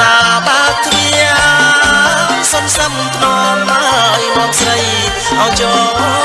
ណាបើគ្រាសុំសំថ្នមហើយមកស្រីឲ្យចូល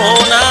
Oh, no.